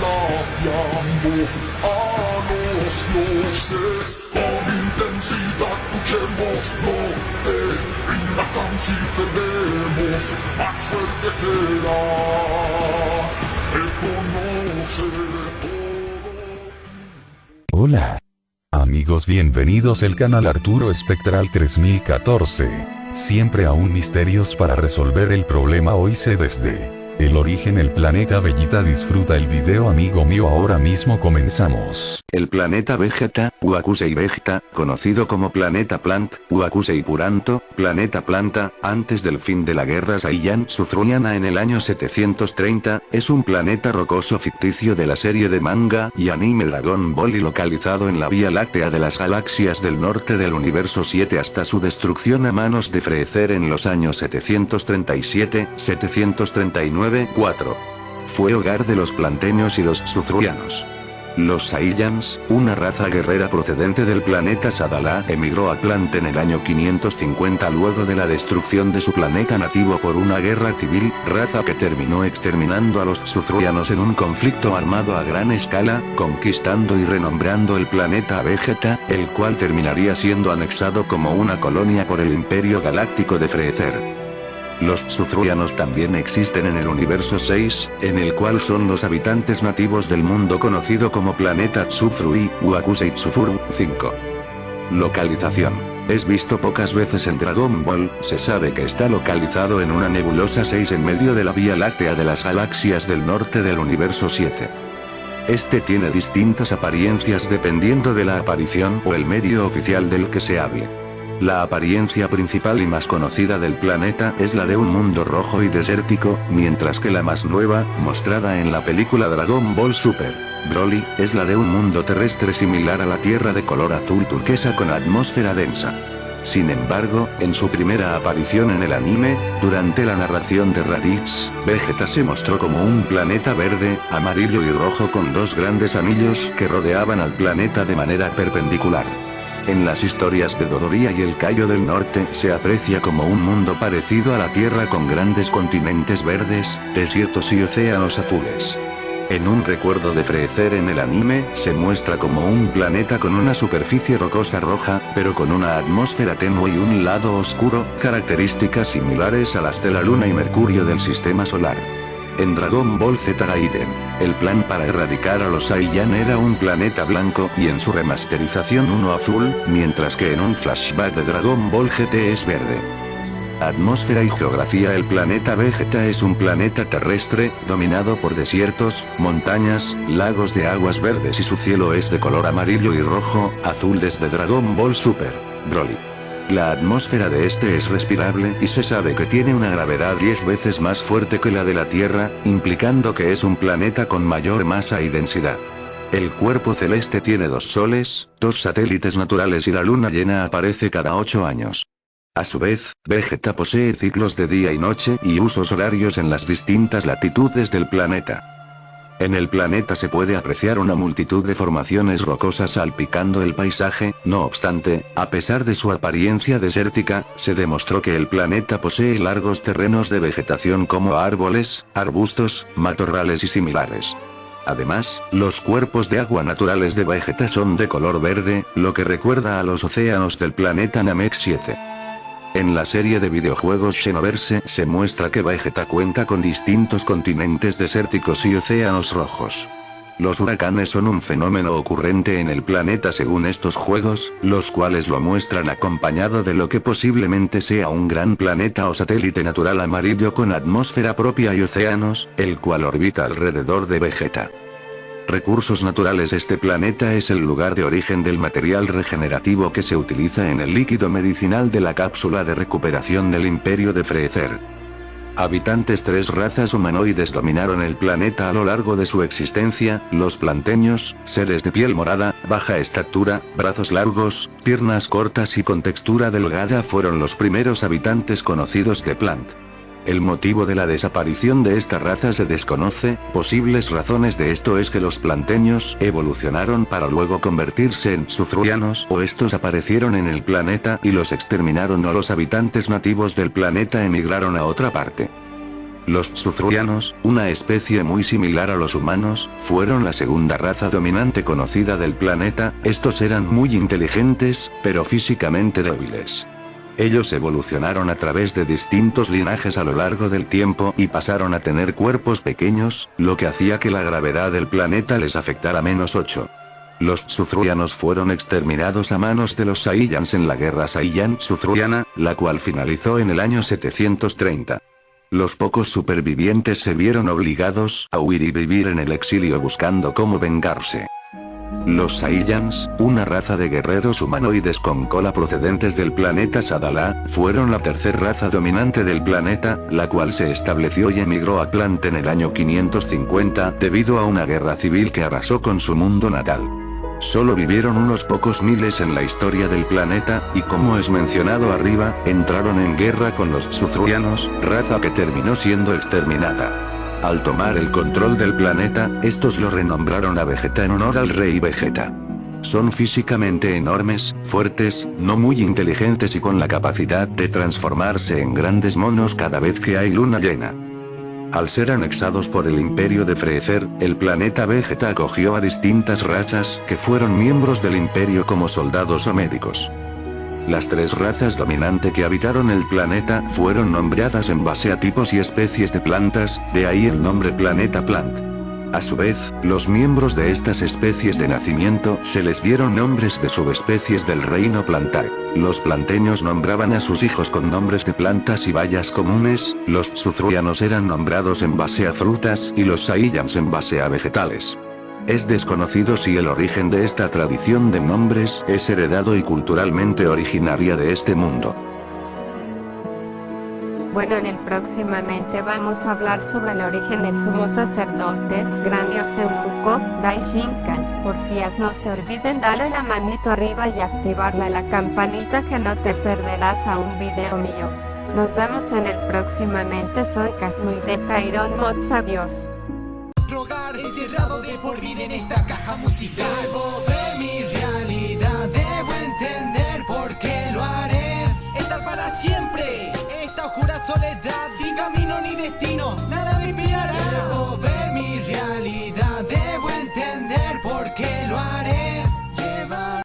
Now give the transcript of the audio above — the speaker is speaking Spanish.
desafiando a los dioses con intensidad luchemos no te rindas aun si perdemos más fuerte serás reconoce todo Hola. Amigos bienvenidos al canal Arturo Espectral 3014. Siempre aún misterios para resolver el problema hoy se desde el origen el planeta Bellita disfruta el video amigo mío ahora mismo comenzamos. El planeta Vegeta, Wakusei Vegeta, conocido como planeta Plant, Wakusei Puranto, planeta Planta, antes del fin de la guerra Saiyan Suzuriana en el año 730, es un planeta rocoso ficticio de la serie de manga y anime Dragon Ball y localizado en la Vía Láctea de las galaxias del norte del universo 7 hasta su destrucción a manos de Freezer en los años 737, 739 4. Fue hogar de los planteños y los suzurianos. Los Saiyans, una raza guerrera procedente del planeta Sadala, emigró a Plant en el año 550 luego de la destrucción de su planeta nativo por una guerra civil, raza que terminó exterminando a los suzurianos en un conflicto armado a gran escala, conquistando y renombrando el planeta Vegeta, el cual terminaría siendo anexado como una colonia por el Imperio Galáctico de Freezer. Los Suzurianos también existen en el universo 6, en el cual son los habitantes nativos del mundo conocido como planeta Tsufrui, Wakusei Tsufuru 5. Localización. Es visto pocas veces en Dragon Ball, se sabe que está localizado en una nebulosa 6 en medio de la Vía Láctea de las galaxias del norte del universo 7. Este tiene distintas apariencias dependiendo de la aparición o el medio oficial del que se hable. La apariencia principal y más conocida del planeta es la de un mundo rojo y desértico, mientras que la más nueva, mostrada en la película Dragon Ball Super, Broly, es la de un mundo terrestre similar a la Tierra de color azul turquesa con atmósfera densa. Sin embargo, en su primera aparición en el anime, durante la narración de Raditz, Vegeta se mostró como un planeta verde, amarillo y rojo con dos grandes anillos que rodeaban al planeta de manera perpendicular. En las historias de Dodoria y el Cayo del Norte se aprecia como un mundo parecido a la Tierra con grandes continentes verdes, desiertos y océanos azules. En un recuerdo de Freezer en el anime, se muestra como un planeta con una superficie rocosa roja, pero con una atmósfera tenue y un lado oscuro, características similares a las de la Luna y Mercurio del Sistema Solar. En Dragon Ball Z Gaiden, el plan para erradicar a los Saiyan era un planeta blanco y en su remasterización uno azul, mientras que en un flashback de Dragon Ball GT es verde. Atmósfera y geografía El planeta Vegeta es un planeta terrestre, dominado por desiertos, montañas, lagos de aguas verdes y su cielo es de color amarillo y rojo, azul desde Dragon Ball Super, Broly. La atmósfera de este es respirable y se sabe que tiene una gravedad 10 veces más fuerte que la de la Tierra, implicando que es un planeta con mayor masa y densidad. El cuerpo celeste tiene dos soles, dos satélites naturales y la luna llena aparece cada 8 años. A su vez, Vegeta posee ciclos de día y noche y usos horarios en las distintas latitudes del planeta. En el planeta se puede apreciar una multitud de formaciones rocosas salpicando el paisaje, no obstante, a pesar de su apariencia desértica, se demostró que el planeta posee largos terrenos de vegetación como árboles, arbustos, matorrales y similares. Además, los cuerpos de agua naturales de Vegeta son de color verde, lo que recuerda a los océanos del planeta Namek 7. En la serie de videojuegos Xenoverse se muestra que Vegeta cuenta con distintos continentes desérticos y océanos rojos. Los huracanes son un fenómeno ocurrente en el planeta según estos juegos, los cuales lo muestran acompañado de lo que posiblemente sea un gran planeta o satélite natural amarillo con atmósfera propia y océanos, el cual orbita alrededor de Vegeta recursos naturales Este planeta es el lugar de origen del material regenerativo que se utiliza en el líquido medicinal de la cápsula de recuperación del imperio de Freezer. Habitantes tres razas humanoides dominaron el planeta a lo largo de su existencia, los planteños, seres de piel morada, baja estatura, brazos largos, piernas cortas y con textura delgada fueron los primeros habitantes conocidos de Plant. El motivo de la desaparición de esta raza se desconoce, posibles razones de esto es que los planteños evolucionaron para luego convertirse en sufruianos o estos aparecieron en el planeta y los exterminaron o los habitantes nativos del planeta emigraron a otra parte. Los Sufruianos, una especie muy similar a los humanos, fueron la segunda raza dominante conocida del planeta, estos eran muy inteligentes, pero físicamente débiles. Ellos evolucionaron a través de distintos linajes a lo largo del tiempo y pasaron a tener cuerpos pequeños, lo que hacía que la gravedad del planeta les afectara menos 8. Los Sufruianos fueron exterminados a manos de los Saiyans en la guerra Saiyan-Sufruiana, la cual finalizó en el año 730. Los pocos supervivientes se vieron obligados a huir y vivir en el exilio buscando cómo vengarse. Los Saiyans, una raza de guerreros humanoides con cola procedentes del planeta Sadala, fueron la tercera raza dominante del planeta, la cual se estableció y emigró a Plant en el año 550 debido a una guerra civil que arrasó con su mundo natal. Solo vivieron unos pocos miles en la historia del planeta, y como es mencionado arriba, entraron en guerra con los Sufruianos, raza que terminó siendo exterminada. Al tomar el control del planeta, estos lo renombraron a Vegeta en honor al rey Vegeta. Son físicamente enormes, fuertes, no muy inteligentes y con la capacidad de transformarse en grandes monos cada vez que hay luna llena. Al ser anexados por el imperio de Freezer, el planeta Vegeta acogió a distintas razas que fueron miembros del imperio como soldados o médicos. Las tres razas dominante que habitaron el planeta fueron nombradas en base a tipos y especies de plantas, de ahí el nombre Planeta Plant. A su vez, los miembros de estas especies de nacimiento se les dieron nombres de subespecies del reino plantar. Los planteños nombraban a sus hijos con nombres de plantas y bayas comunes, los sufruianos eran nombrados en base a frutas y los saiyans en base a vegetales. Es desconocido si el origen de esta tradición de nombres es heredado y culturalmente originaria de este mundo. Bueno, en el próximamente vamos a hablar sobre el origen del sumo sacerdote, grandioso eunuco, Daishinkan. Porfías no se olviden darle la manito arriba y activarle la campanita que no te perderás a un video mío. Nos vemos en el próximamente, soy Casmuy de Kairon Mods, adiós. Rogar encerrado de por vida en esta caja musical. Debo ver mi realidad, debo entender por qué lo haré. Estar para siempre, esta oscura soledad, sin camino ni destino, nada